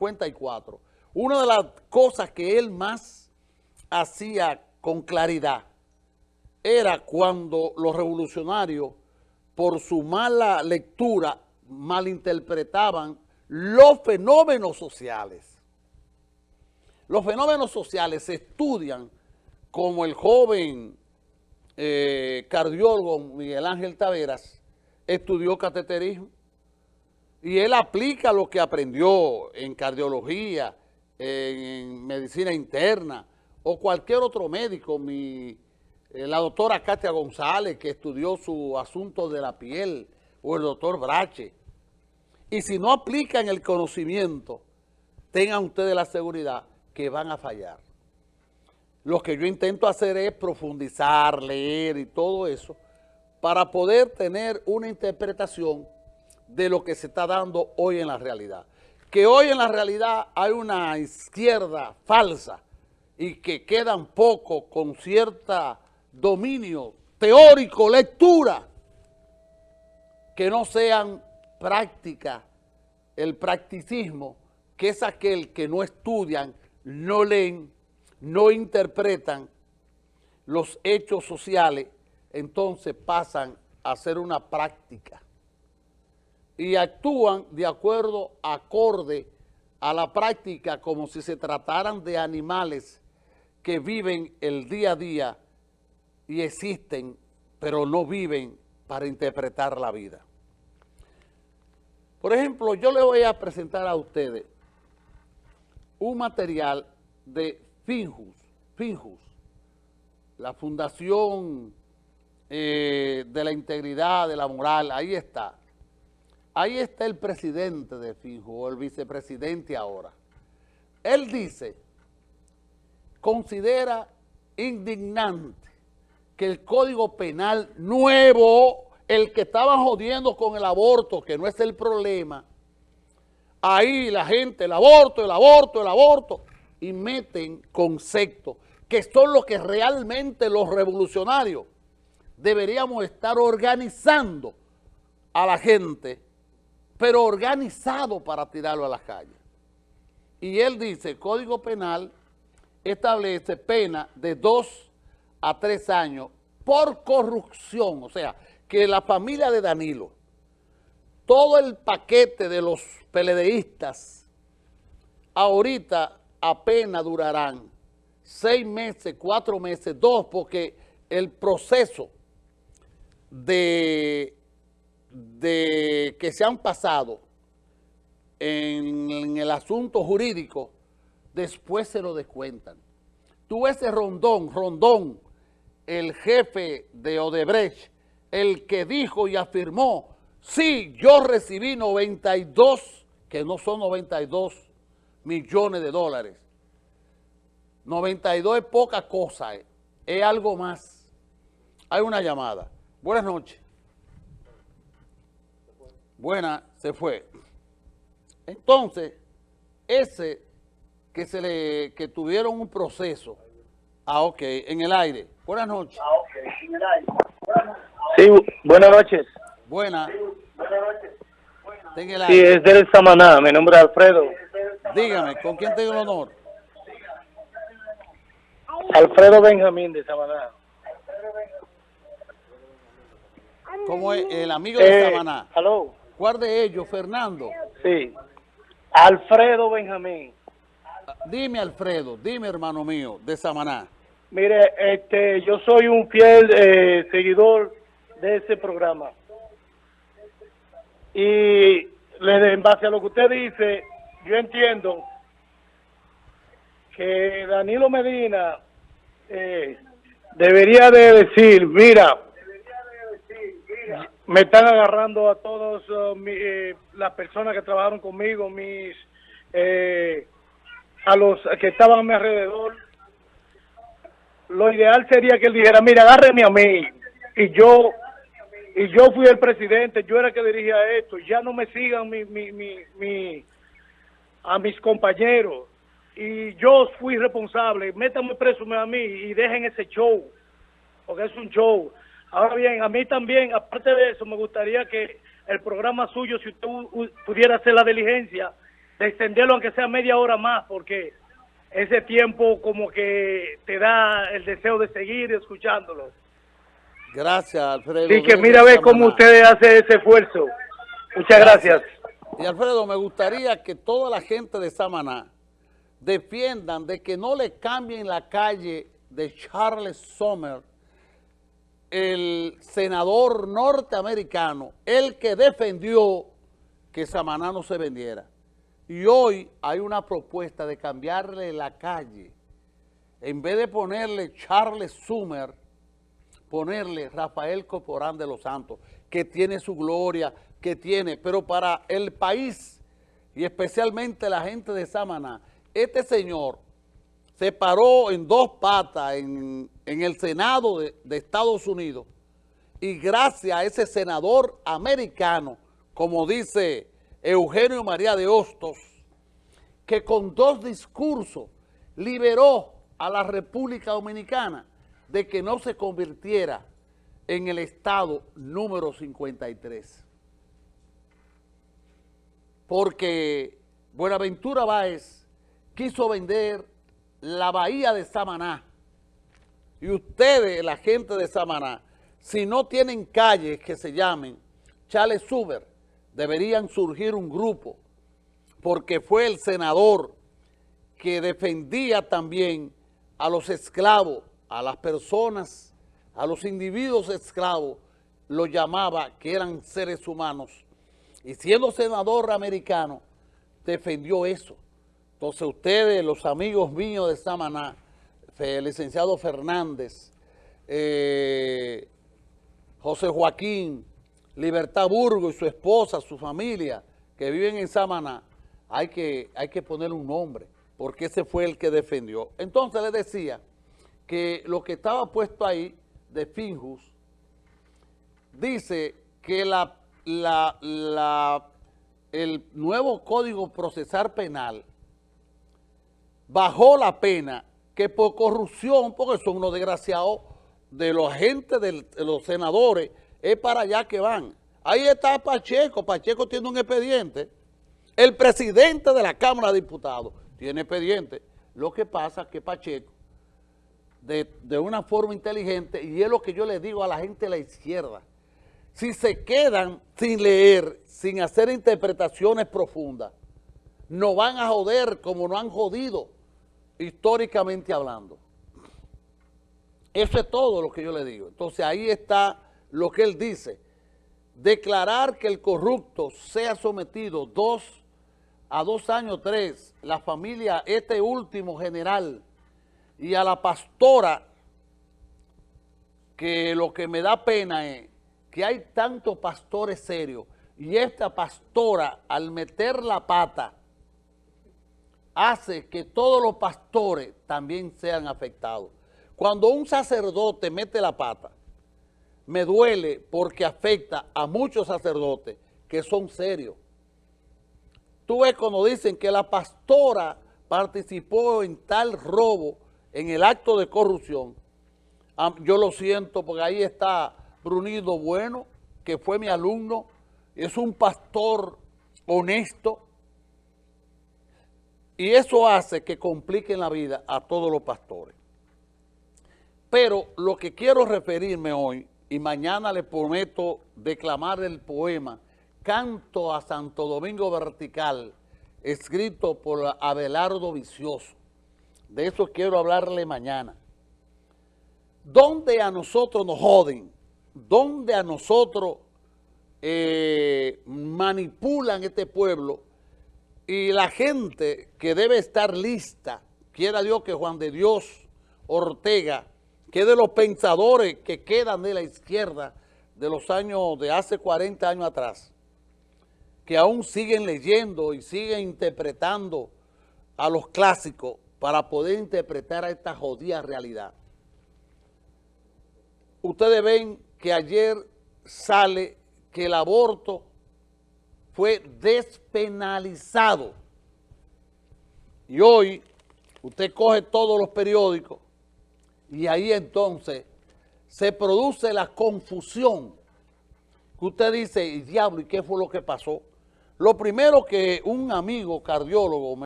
54, una de las cosas que él más hacía con claridad era cuando los revolucionarios, por su mala lectura, malinterpretaban los fenómenos sociales. Los fenómenos sociales se estudian como el joven eh, cardiólogo Miguel Ángel Taveras estudió cateterismo y él aplica lo que aprendió en cardiología, en, medicina interna o cualquier otro médico, mi, eh, la doctora Katia González que estudió su asunto de la piel o el doctor Brache. Y si no aplican el conocimiento, tengan ustedes la seguridad que van a fallar. Lo que yo intento hacer es profundizar, leer y todo eso para poder tener una interpretación de lo que se está dando hoy en la realidad. Que hoy en la realidad hay una izquierda falsa y que quedan poco con cierta dominio teórico, lectura, que no sean práctica, el practicismo, que es aquel que no estudian, no leen, no interpretan los hechos sociales, entonces pasan a ser una práctica y actúan de acuerdo, acorde a la práctica como si se trataran de animales que viven el día a día y existen, pero no viven para interpretar la vida. Por ejemplo, yo le voy a presentar a ustedes un material de Finjus, Finjus, la Fundación eh, de la Integridad, de la Moral, ahí está. Ahí está el presidente de Finjus, o el vicepresidente ahora. Él dice, considera indignante que el Código Penal nuevo, el que estaban jodiendo con el aborto, que no es el problema, ahí la gente, el aborto, el aborto, el aborto, y meten conceptos que son los que realmente los revolucionarios deberíamos estar organizando a la gente, pero organizado para tirarlo a las calles. Y él dice, Código Penal establece pena de dos a tres años por corrupción, o sea, que la familia de Danilo, todo el paquete de los peledeístas, ahorita apenas durarán seis meses, cuatro meses, dos, porque el proceso de, de que se han pasado en, el asunto jurídico, después se lo descuentan. Tú ese Rondón, Rondón, el jefe de Odebrecht, el que dijo y afirmó, sí, yo recibí 92, que no son 92 millones de dólares. 92 es poca cosa, eh. es algo más. Hay una llamada. Buenas noches. Buena, se fue. Entonces, ese que se le que tuvieron un proceso, ah, ok, en el aire. Buenas noches. Ah, ok, en el aire. Sí, buenas noches. Buenas. Buenas noches. Sí, es del Samaná, mi nombre es Alfredo. Dígame, ¿con quién tengo el honor? Alfredo Benjamín de Samaná. ¿Cómo es el amigo de eh, Samaná? ¿Aló? ¿Cuál de ellos, Fernando? Sí. Alfredo Benjamín. Dime, Alfredo, dime, hermano mío, de Samaná. Mire, este, yo soy un fiel eh, seguidor de ese programa. Y en base a lo que usted dice, yo entiendo que Danilo Medina eh, debería de decir, mira, me están agarrando a todos uh, eh, las personas que trabajaron conmigo, mis eh, a los que estaban a mi alrededor. Lo ideal sería que él dijera, mira, agárreme a mí y yo y yo fui el presidente, yo era el que dirigía esto, ya no me sigan mi, mi, mi, mi, a mis compañeros, y yo fui responsable, métanme preso a mí y dejen ese show, porque es un show. Ahora bien, a mí también, aparte de eso, me gustaría que el programa suyo, si usted pudiera hacer la diligencia de extenderlo aunque sea media hora más, porque ese tiempo como que te da el deseo de seguir escuchándolo. Gracias, Alfredo. Así que mira a ver cómo ustedes hacen ese esfuerzo. Muchas gracias. Y Alfredo, me gustaría que toda la gente de Samaná defiendan de que no le cambien la calle de Charles Sommer, el senador norteamericano, el que defendió que Samaná no se vendiera. Y hoy hay una propuesta de cambiarle la calle. En vez de ponerle Charles Summer, ponerle Rafael Corporán de los Santos, que tiene su gloria, que tiene, pero para el país y especialmente la gente de Samaná, este señor se paró en dos patas en, en el Senado de, Estados Unidos y gracias a ese senador americano, como dice Eugenio María de Hostos, que con dos discursos liberó a la República Dominicana de que no se convirtiera en el estado número 53. Porque Buenaventura Báez quiso vender la bahía de Samaná. Y ustedes, la gente de Samaná, si no tienen calles que se llamen Charles Suber, deberían surgir un grupo, porque fue el senador que defendía también a los esclavos, a las personas, a los individuos esclavos, lo llamaba que eran seres humanos. Y siendo senador americano, defendió eso. Entonces ustedes, los amigos míos de Samaná, el licenciado Fernández, eh, José Joaquín, Libertad Burgo y su esposa, su familia, que viven en Samaná, hay que, hay que poner un nombre, porque ese fue el que defendió. Entonces le decía que lo que estaba puesto ahí de Finjus, dice que la, la, la, el nuevo Código Procesal Penal bajó la pena que por corrupción, porque son unos desgraciados de los agentes de los senadores, es para allá que van. Ahí está Pacheco, Pacheco tiene un expediente. El presidente de la Cámara de Diputados tiene expediente. Lo que pasa es que Pacheco, de, de una forma inteligente, y es lo que yo le digo a la gente de la izquierda, si se quedan sin leer, sin hacer interpretaciones profundas, no van a joder como no han jodido históricamente hablando. Eso es todo lo que yo le digo. Entonces ahí está lo que él dice. Declarar que el corrupto sea sometido dos a dos años, tres, la familia, este último general y a la pastora, que lo que me da pena es que hay tantos pastores serios y esta pastora al meter la pata hace que todos los pastores también sean afectados. Cuando un sacerdote mete la pata, me duele porque afecta a muchos sacerdotes que son serios. Tú ves cuando dicen que la pastora participó en tal robo, en el acto de corrupción, Ah, yo lo siento porque ahí está Brunido Bueno, que fue mi alumno, es un pastor honesto, y eso hace que compliquen la vida a todos los pastores. Pero lo que quiero referirme hoy, y mañana les prometo declamar el poema Canto a Santo Domingo Vertical, escrito por Abelardo Vicioso. De eso quiero hablarle mañana. ¿Dónde a nosotros nos joden? ¿Dónde a nosotros eh, manipulan este pueblo? Y la gente que debe estar lista, quiera Dios que Juan de Dios Ortega, que de los pensadores que quedan de la izquierda de los años, de hace 40 años atrás, que aún siguen leyendo y siguen interpretando a los clásicos para poder interpretar a esta jodida realidad. Ustedes ven que ayer sale que el aborto fue despenalizado. Y hoy usted coge todos los periódicos y ahí entonces se produce la confusión. Que usted dice, y diablo, ¿y qué fue lo que pasó? Lo primero que un amigo cardiólogo